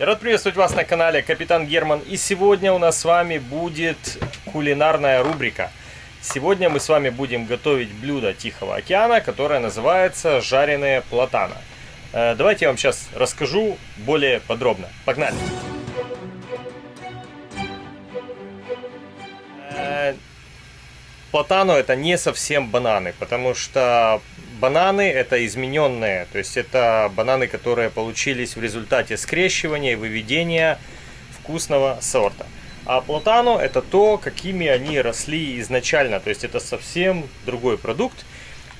Я рад приветствовать вас на канале Капитан Герман. И сегодня у нас с вами будет кулинарная рубрика. Сегодня мы с вами будем готовить блюдо Тихого океана, которое называется жареные платана. Э, давайте я вам сейчас расскажу более подробно. Погнали! Э, платано это не совсем бананы, потому что бананы это измененные, то есть это бананы, которые получились в результате скрещивания и выведения вкусного сорта. А платано это то, какими они росли изначально, то есть это совсем другой продукт.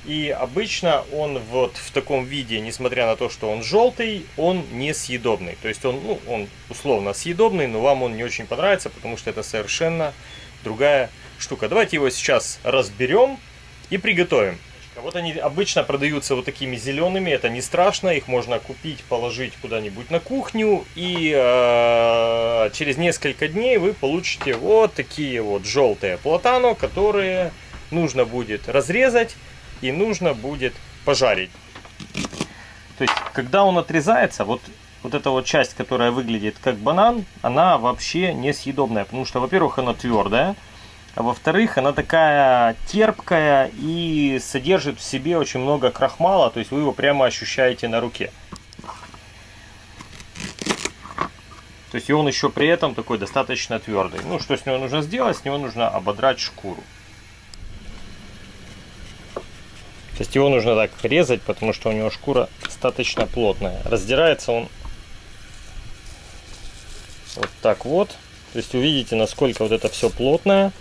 И обычно он вот в таком виде, несмотря на то, что он желтый, он несъедобный. То есть он, ну, он условно съедобный, но вам он не очень понравится, потому что это совершенно другая штука. Давайте его сейчас разберем и приготовим. Вот они обычно продаются вот такими зелеными, это не страшно, их можно купить, положить куда-нибудь на кухню, и э, через несколько дней вы получите вот такие вот желтые платано, которые нужно будет разрезать и нужно будет пожарить. То есть, когда он отрезается, вот, вот эта вот часть, которая выглядит как банан, она вообще несъедобная, потому что, во-первых, она твердая, а во-вторых, она такая терпкая и содержит в себе очень много крахмала, то есть вы его прямо ощущаете на руке. То есть и он еще при этом такой достаточно твердый. Ну, что с него нужно сделать? С него нужно ободрать шкуру. То есть его нужно так резать, потому что у него шкура достаточно плотная. Раздирается он вот так вот. То есть увидите, насколько вот это все плотное.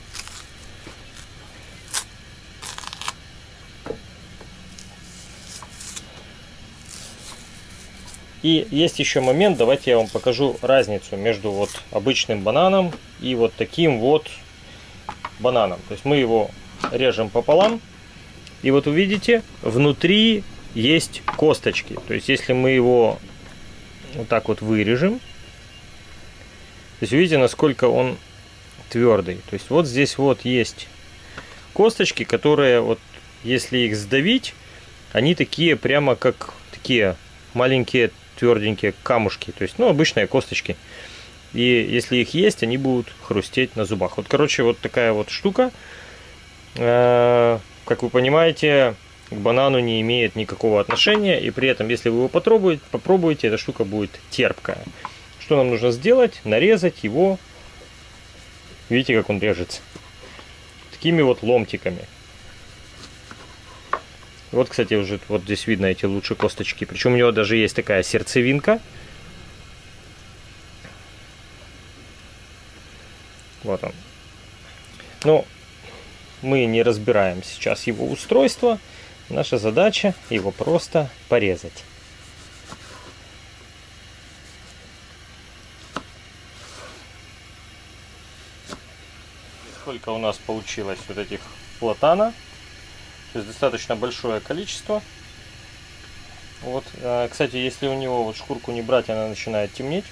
И есть еще момент, давайте я вам покажу разницу между вот обычным бананом и вот таким вот бананом. То есть мы его режем пополам. И вот увидите, внутри есть косточки. То есть если мы его вот так вот вырежем, то есть видите, насколько он твердый. То есть вот здесь вот есть косточки, которые вот если их сдавить, они такие прямо как такие маленькие тверденькие камушки, то есть, ну, обычные косточки. И если их есть, они будут хрустеть на зубах. Вот, короче, вот такая вот штука. Э, как вы понимаете, к банану не имеет никакого отношения. И при этом, если вы его попробуете, попробуете, эта штука будет терпкая. Что нам нужно сделать? Нарезать его. Видите, как он режется? Такими вот ломтиками. Вот, кстати, уже вот здесь видно эти лучшие косточки. Причем у него даже есть такая сердцевинка. Вот он. Но мы не разбираем сейчас его устройство. Наша задача его просто порезать. Сколько у нас получилось вот этих платана. То есть достаточно большое количество. Вот, а, кстати, если у него вот шкурку не брать, она начинает темнеть.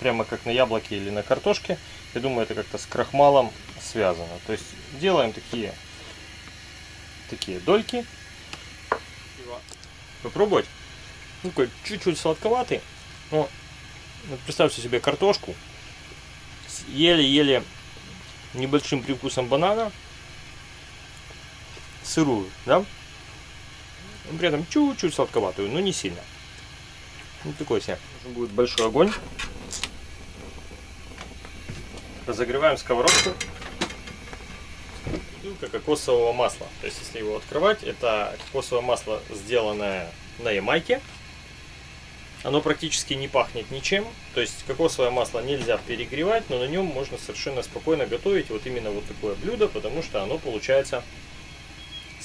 Прямо как на яблоке или на картошке. Я думаю, это как-то с крахмалом связано. То есть делаем такие, такие дольки. Попробовать. Ну, такой чуть-чуть сладковатый. Но вот представьте себе картошку с еле-еле небольшим привкусом банана сырую, да? При этом чуть-чуть сладковатую, но не сильно. Вот такой себе. Нужен будет большой огонь. Разогреваем сковородку. Бутылка кокосового масла. То есть, если его открывать, это кокосовое масло, сделанное на Ямайке. Оно практически не пахнет ничем. То есть, кокосовое масло нельзя перегревать, но на нем можно совершенно спокойно готовить вот именно вот такое блюдо, потому что оно получается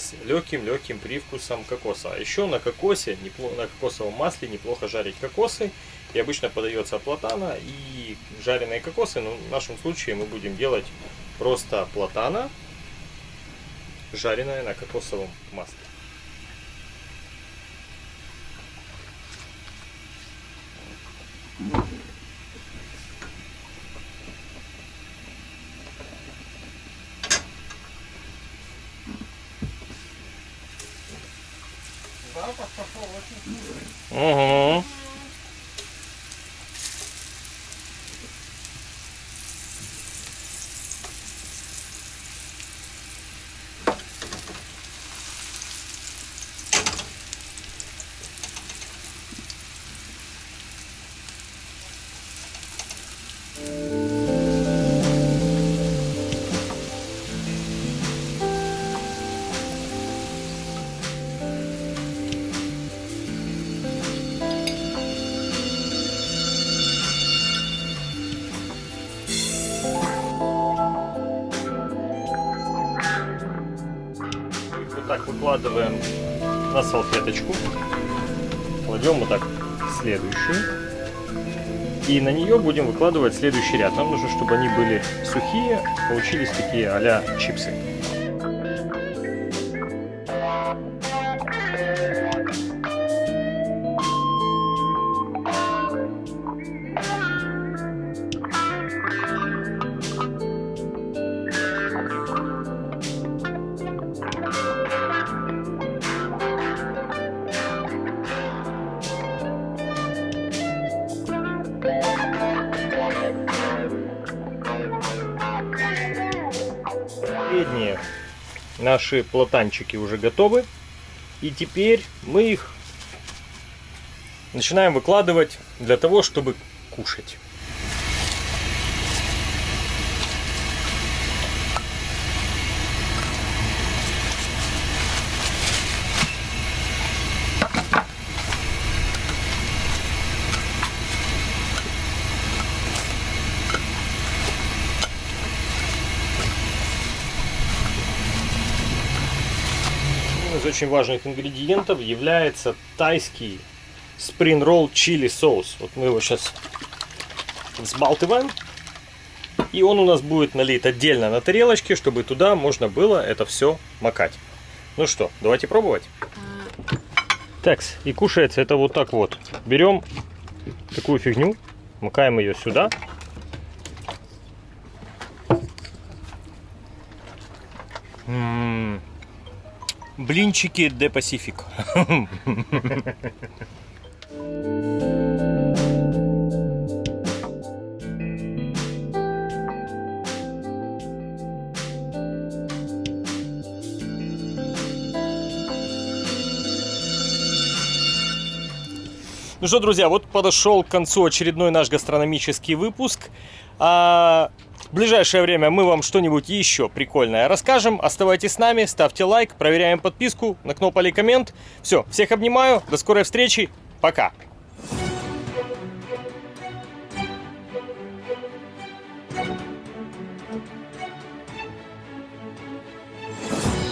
с легким-легким привкусом кокоса. А еще на кокосе, на кокосовом масле неплохо жарить кокосы. И обычно подается платана и жареные кокосы. Но в нашем случае мы будем делать просто платана, жареная на кокосовом масле. Угу. Так выкладываем на салфеточку. Кладем вот так следующую. И на нее будем выкладывать следующий ряд. Нам нужно, чтобы они были сухие, получились такие а чипсы. Наши платанчики уже готовы. И теперь мы их начинаем выкладывать для того, чтобы кушать. Из очень важных ингредиентов является тайский roll чили соус. Вот мы его сейчас взбалтываем. И он у нас будет налит отдельно на тарелочке, чтобы туда можно было это все макать. Ну что, давайте пробовать. Так, и кушается это вот так вот. Берем такую фигню, макаем ее сюда. Блинчики де Пасифик. Ну что, друзья, вот подошел к концу очередной наш гастрономический выпуск. А в ближайшее время мы вам что-нибудь еще прикольное расскажем. Оставайтесь с нами, ставьте лайк, проверяем подписку, накнопали коммент. Все, всех обнимаю, до скорой встречи, пока.